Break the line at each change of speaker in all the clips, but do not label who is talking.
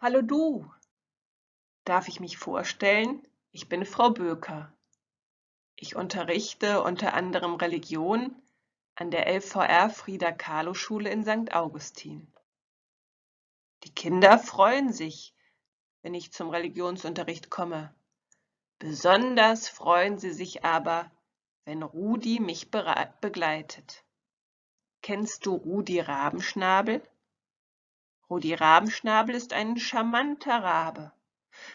Hallo du! Darf ich mich vorstellen? Ich bin Frau Böker. Ich unterrichte unter anderem Religion an der LVR Frieda-Kahlo-Schule in St. Augustin. Die Kinder freuen sich, wenn ich zum Religionsunterricht komme. Besonders freuen sie sich aber, wenn Rudi mich begleitet. Kennst du Rudi Rabenschnabel? Rudi Rabenschnabel ist ein charmanter Rabe,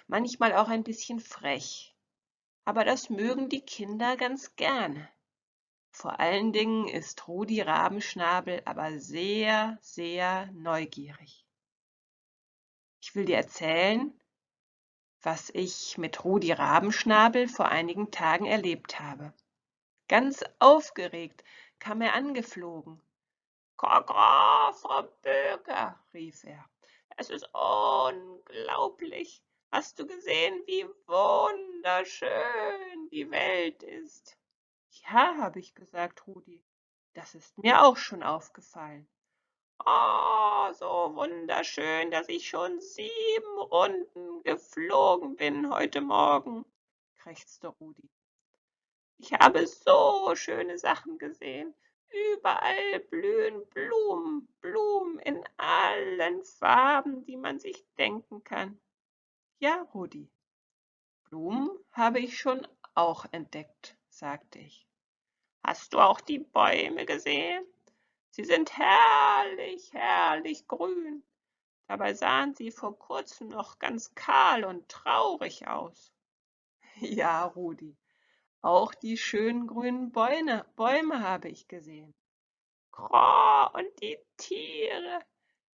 manchmal auch ein bisschen frech. Aber das mögen die Kinder ganz gerne. Vor allen Dingen ist Rudi Rabenschnabel aber sehr, sehr neugierig. Ich will dir erzählen, was ich mit Rudi Rabenschnabel vor einigen Tagen erlebt habe. Ganz aufgeregt kam er angeflogen Kaka, Frau Böker, rief er. Es ist unglaublich. Hast du gesehen, wie wunderschön die Welt ist? Ja, habe ich gesagt, Rudi. Das ist mir auch schon aufgefallen. Oh, so wunderschön, dass ich schon sieben Runden geflogen bin heute Morgen, krächzte Rudi. Ich habe so schöne Sachen gesehen. Überall blühen Blumen, Blumen in allen Farben, die man sich denken kann. Ja, Rudi, Blumen habe ich schon auch entdeckt, sagte ich. Hast du auch die Bäume gesehen? Sie sind herrlich, herrlich grün. Dabei sahen sie vor kurzem noch ganz kahl und traurig aus. Ja, Rudi, auch die schönen grünen Bäume, Bäume habe ich gesehen. Kroh, und die Tiere.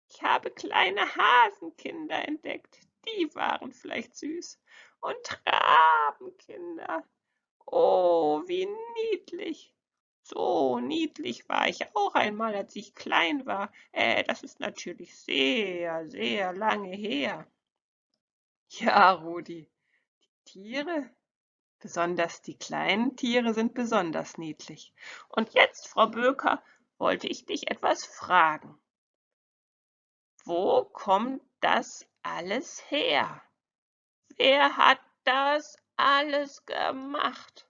Ich habe kleine Hasenkinder entdeckt. Die waren vielleicht süß. Und Rabenkinder. Oh, wie niedlich. So niedlich war ich auch einmal, als ich klein war. Äh, das ist natürlich sehr, sehr lange her. Ja, Rudi, die Tiere, Besonders die kleinen Tiere sind besonders niedlich. Und jetzt, Frau Böker, wollte ich dich etwas fragen. Wo kommt das alles her? Wer hat das alles gemacht?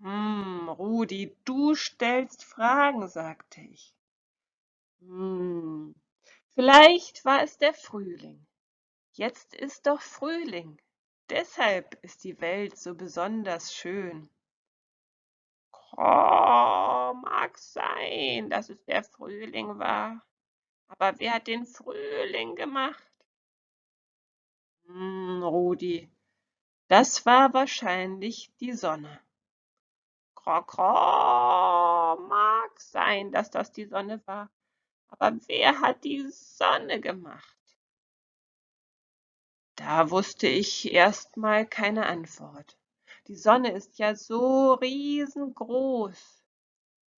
Hm, Rudi, du stellst Fragen, sagte ich. Hm, vielleicht war es der Frühling. Jetzt ist doch Frühling. Deshalb ist die Welt so besonders schön. Oh, mag sein, dass es der Frühling war. Aber wer hat den Frühling gemacht? Hm, Rudi, das war wahrscheinlich die Sonne. Krokro, mag sein, dass das die Sonne war. Aber wer hat die Sonne gemacht? Da wusste ich erst mal keine Antwort. Die Sonne ist ja so riesengroß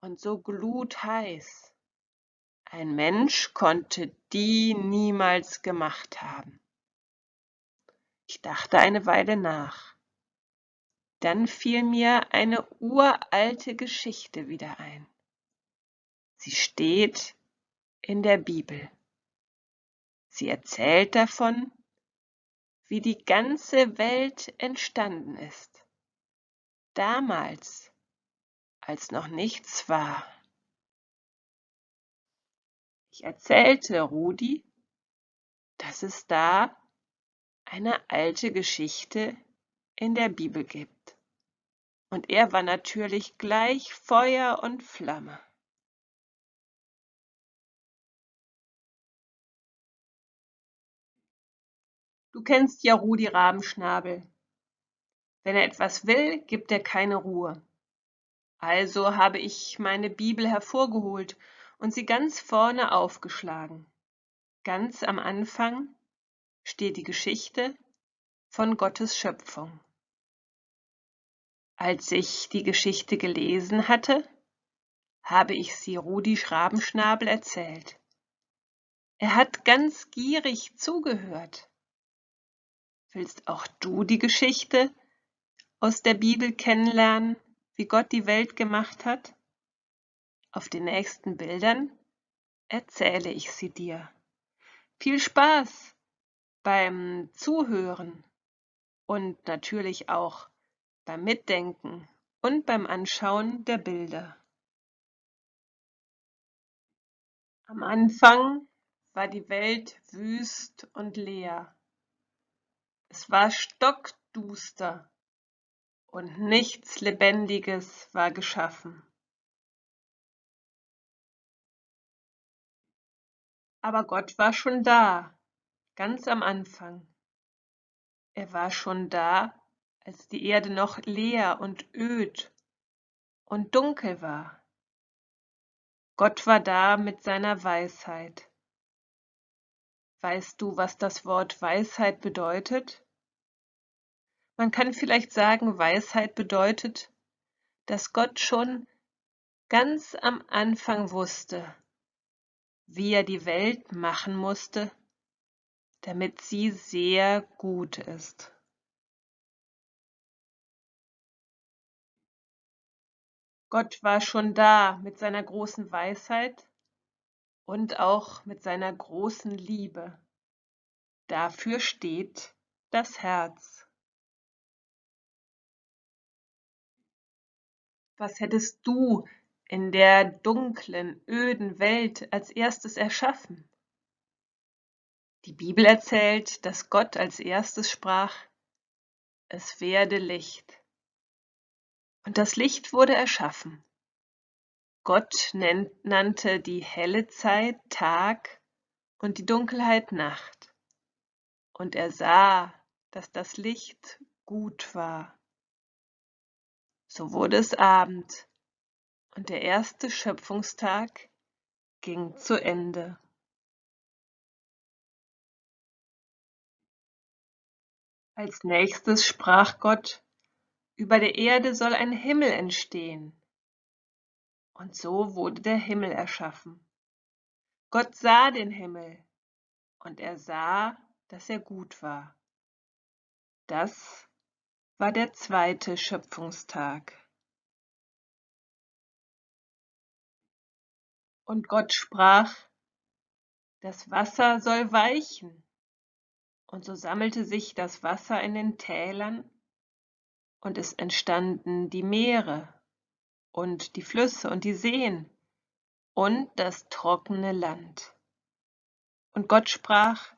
und so glutheiß. Ein Mensch konnte die niemals gemacht haben. Ich dachte eine Weile nach. Dann fiel mir eine uralte Geschichte wieder ein. Sie steht in der Bibel. Sie erzählt davon, wie die ganze Welt entstanden ist. Damals, als noch nichts war. Ich erzählte Rudi, dass es da eine alte Geschichte in der Bibel gibt. Und er war natürlich gleich Feuer und Flamme. Du kennst ja Rudi Rabenschnabel. Wenn er etwas will, gibt er keine Ruhe. Also habe ich meine Bibel hervorgeholt und sie ganz vorne aufgeschlagen. Ganz am Anfang steht die Geschichte von Gottes Schöpfung. Als ich die Geschichte gelesen hatte, habe ich sie Rudi Schrabenschnabel erzählt. Er hat ganz gierig zugehört. Willst auch du die Geschichte aus der Bibel kennenlernen, wie Gott die Welt gemacht hat? Auf den nächsten Bildern erzähle ich sie dir. Viel Spaß beim Zuhören und natürlich auch beim Mitdenken und beim Anschauen der Bilder. Am Anfang war die Welt wüst und leer. Es war stockduster und nichts Lebendiges war geschaffen. Aber Gott war schon da, ganz am Anfang. Er war schon da, als die Erde noch leer und öd und dunkel war. Gott war da mit seiner Weisheit. Weißt du, was das Wort Weisheit bedeutet? Man kann vielleicht sagen, Weisheit bedeutet, dass Gott schon ganz am Anfang wusste, wie er die Welt machen musste, damit sie sehr gut ist. Gott war schon da mit seiner großen Weisheit und auch mit seiner großen Liebe. Dafür steht das Herz. Was hättest du in der dunklen, öden Welt als erstes erschaffen? Die Bibel erzählt, dass Gott als erstes sprach, es werde Licht. Und das Licht wurde erschaffen. Gott nannte die helle Zeit Tag und die Dunkelheit Nacht. Und er sah, dass das Licht gut war. So wurde es Abend und der erste Schöpfungstag ging zu Ende. Als nächstes sprach Gott, über der Erde soll ein Himmel entstehen. Und so wurde der Himmel erschaffen. Gott sah den Himmel und er sah, dass er gut war. Das war der zweite Schöpfungstag. Und Gott sprach, das Wasser soll weichen. Und so sammelte sich das Wasser in den Tälern und es entstanden die Meere und die Flüsse und die Seen und das trockene Land. Und Gott sprach,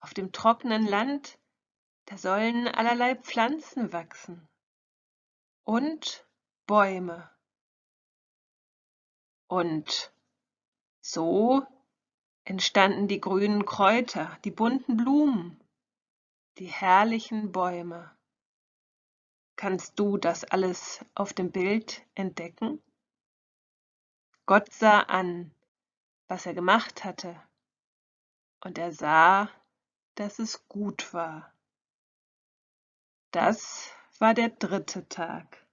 auf dem trockenen Land, da sollen allerlei Pflanzen wachsen und Bäume. Und so entstanden die grünen Kräuter, die bunten Blumen, die herrlichen Bäume. Kannst du das alles auf dem Bild entdecken? Gott sah an, was er gemacht hatte, und er sah, dass es gut war. Das war der dritte Tag.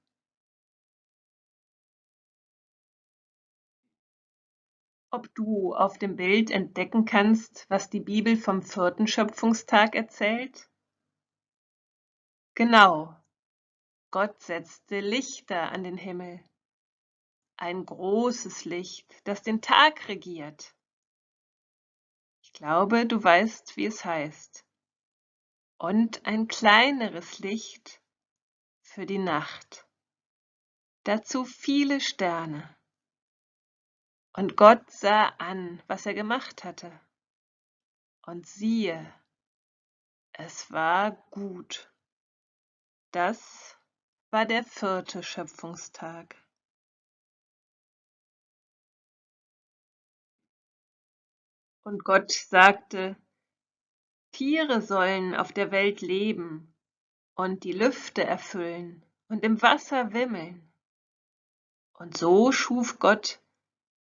Ob du auf dem Bild entdecken kannst, was die Bibel vom vierten Schöpfungstag erzählt? Genau, Gott setzte Lichter an den Himmel. Ein großes Licht, das den Tag regiert. Ich glaube, du weißt, wie es heißt. Und ein kleineres Licht für die Nacht. Dazu viele Sterne. Und Gott sah an, was er gemacht hatte. Und siehe, es war gut. Das war der vierte Schöpfungstag. Und Gott sagte, Tiere sollen auf der Welt leben und die Lüfte erfüllen und im Wasser wimmeln. Und so schuf Gott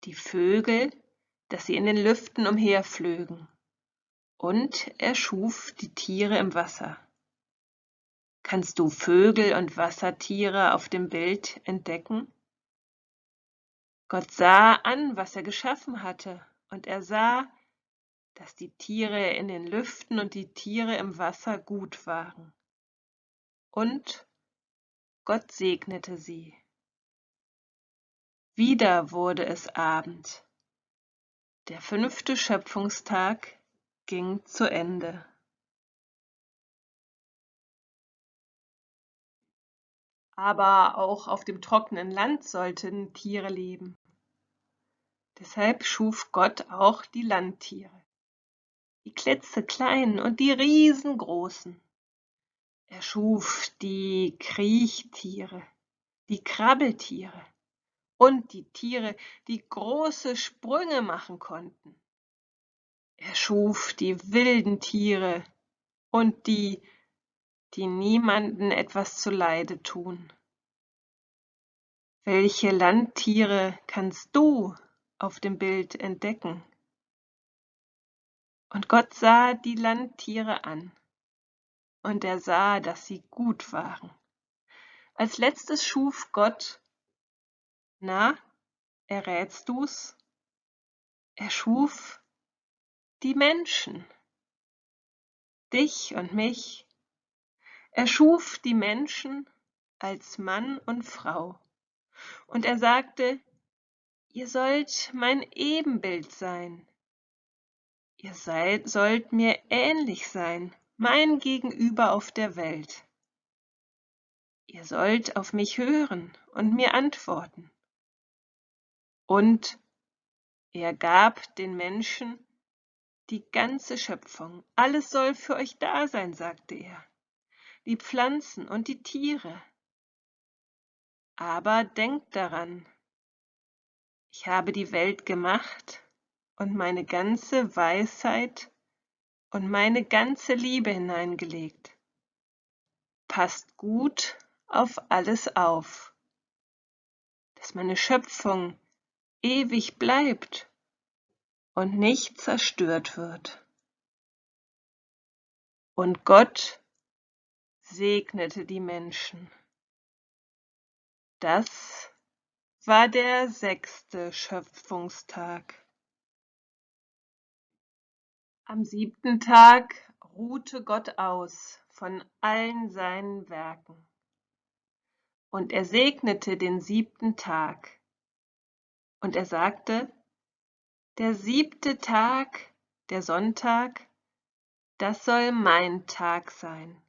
die Vögel, dass sie in den Lüften umherflögen. Und er schuf die Tiere im Wasser. Kannst du Vögel und Wassertiere auf dem Bild entdecken? Gott sah an, was er geschaffen hatte, und er sah, dass die Tiere in den Lüften und die Tiere im Wasser gut waren. Und Gott segnete sie. Wieder wurde es Abend. Der fünfte Schöpfungstag ging zu Ende. Aber auch auf dem trockenen Land sollten Tiere leben. Deshalb schuf Gott auch die Landtiere, die klitzekleinen und die riesengroßen. Er schuf die Kriechtiere, die Krabbeltiere und die Tiere, die große Sprünge machen konnten. Er schuf die wilden Tiere und die, die niemanden etwas zuleide tun. Welche Landtiere kannst du auf dem Bild entdecken? Und Gott sah die Landtiere an, und er sah, dass sie gut waren. Als letztes schuf Gott, na, errätst du's? Er schuf die Menschen, dich und mich. Er schuf die Menschen als Mann und Frau. Und er sagte, ihr sollt mein Ebenbild sein. Ihr seid, sollt mir ähnlich sein, mein Gegenüber auf der Welt. Ihr sollt auf mich hören und mir antworten. Und er gab den Menschen die ganze Schöpfung, alles soll für euch da sein, sagte er, die Pflanzen und die Tiere. Aber denkt daran, ich habe die Welt gemacht und meine ganze Weisheit und meine ganze Liebe hineingelegt. Passt gut auf alles auf, dass meine Schöpfung ewig bleibt und nicht zerstört wird. Und Gott segnete die Menschen. Das war der sechste Schöpfungstag. Am siebten Tag ruhte Gott aus von allen seinen Werken. Und er segnete den siebten Tag. Und er sagte, der siebte Tag, der Sonntag, das soll mein Tag sein.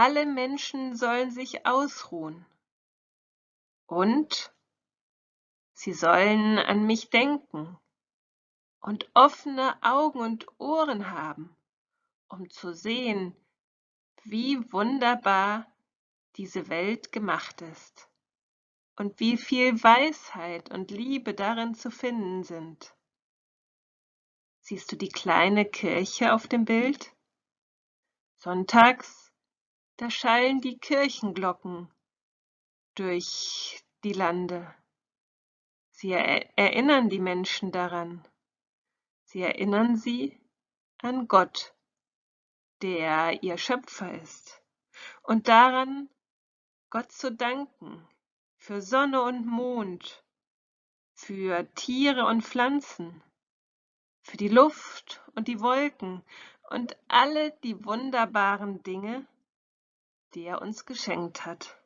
Alle Menschen sollen sich ausruhen. Und sie sollen an mich denken und offene Augen und Ohren haben, um zu sehen, wie wunderbar diese Welt gemacht ist und wie viel Weisheit und Liebe darin zu finden sind. Siehst du die kleine Kirche auf dem Bild? Sonntags, da schallen die Kirchenglocken durch die Lande. Sie erinnern die Menschen daran. Sie erinnern sie an Gott, der ihr Schöpfer ist, und daran, Gott zu danken für Sonne und Mond, für Tiere und Pflanzen, für die Luft und die Wolken und alle die wunderbaren Dinge, die er uns geschenkt hat.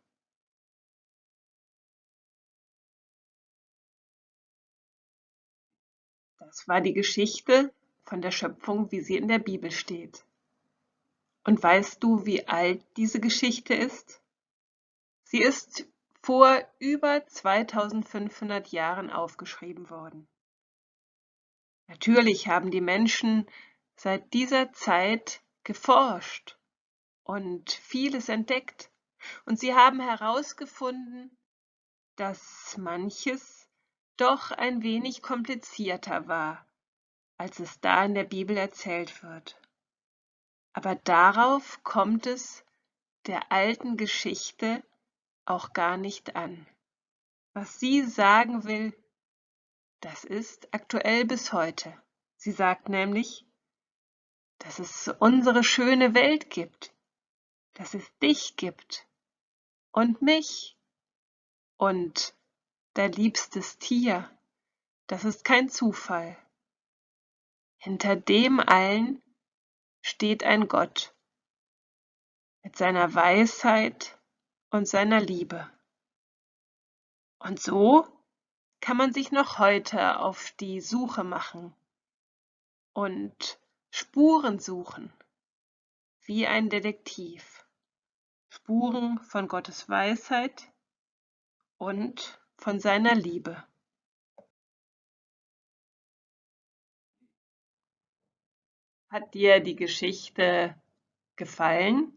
Das war die Geschichte von der Schöpfung, wie sie in der Bibel steht. Und weißt du, wie alt diese Geschichte ist? Sie ist vor über 2500 Jahren aufgeschrieben worden. Natürlich haben die Menschen seit dieser Zeit geforscht und vieles entdeckt. Und sie haben herausgefunden, dass manches doch ein wenig komplizierter war, als es da in der Bibel erzählt wird. Aber darauf kommt es der alten Geschichte auch gar nicht an. Was sie sagen will, das ist aktuell bis heute. Sie sagt nämlich, dass es unsere schöne Welt gibt, dass es dich gibt und mich und dein liebstes Tier. Das ist kein Zufall. Hinter dem allen steht ein Gott mit seiner Weisheit und seiner Liebe. Und so kann man sich noch heute auf die Suche machen und Spuren suchen, wie ein Detektiv. Spuren von Gottes Weisheit und von seiner Liebe. Hat dir die Geschichte gefallen?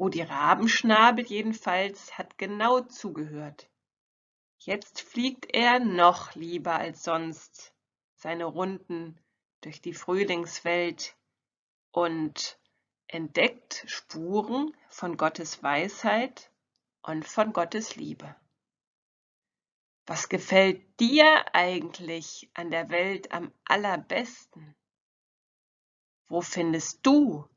Rudi Rabenschnabel jedenfalls hat genau zugehört. Jetzt fliegt er noch lieber als sonst seine Runden durch die Frühlingswelt und entdeckt Spuren von Gottes Weisheit und von Gottes Liebe. Was gefällt dir eigentlich an der Welt am allerbesten? Wo findest du,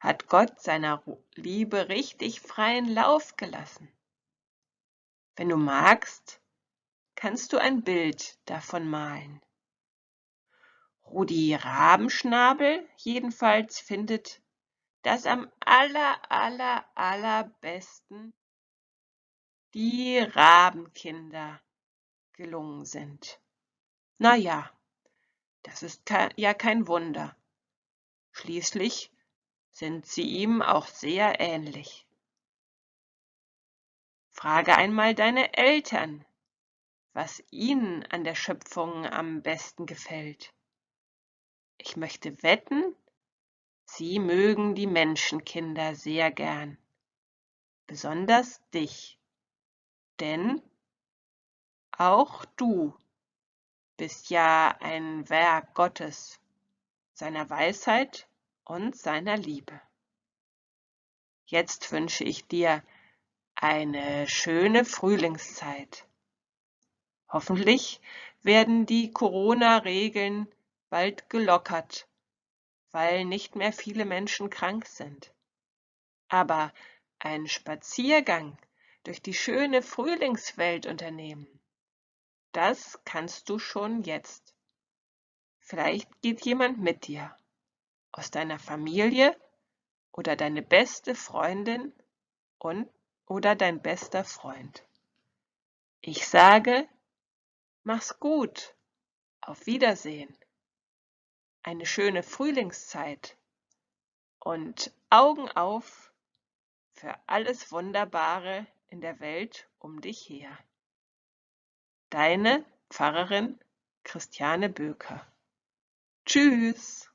hat Gott seiner Liebe richtig freien Lauf gelassen? Wenn du magst, kannst du ein Bild davon malen. Rudi Rabenschnabel jedenfalls findet, dass am aller, aller, allerbesten die Rabenkinder gelungen sind. Na ja, das ist ja kein Wunder. Schließlich sind sie ihm auch sehr ähnlich. Frage einmal deine Eltern, was ihnen an der Schöpfung am besten gefällt. Ich möchte wetten, sie mögen die Menschenkinder sehr gern, besonders dich, denn auch du bist ja ein Werk Gottes seiner Weisheit und seiner Liebe. Jetzt wünsche ich dir eine schöne Frühlingszeit. Hoffentlich werden die Corona-Regeln bald gelockert, weil nicht mehr viele Menschen krank sind. Aber ein Spaziergang durch die schöne Frühlingswelt unternehmen, das kannst du schon jetzt. Vielleicht geht jemand mit dir aus deiner Familie oder deine beste Freundin und oder dein bester Freund. Ich sage, mach's gut, auf Wiedersehen, eine schöne Frühlingszeit und Augen auf für alles Wunderbare in der Welt um dich her. Deine Pfarrerin Christiane Böker Tschüss.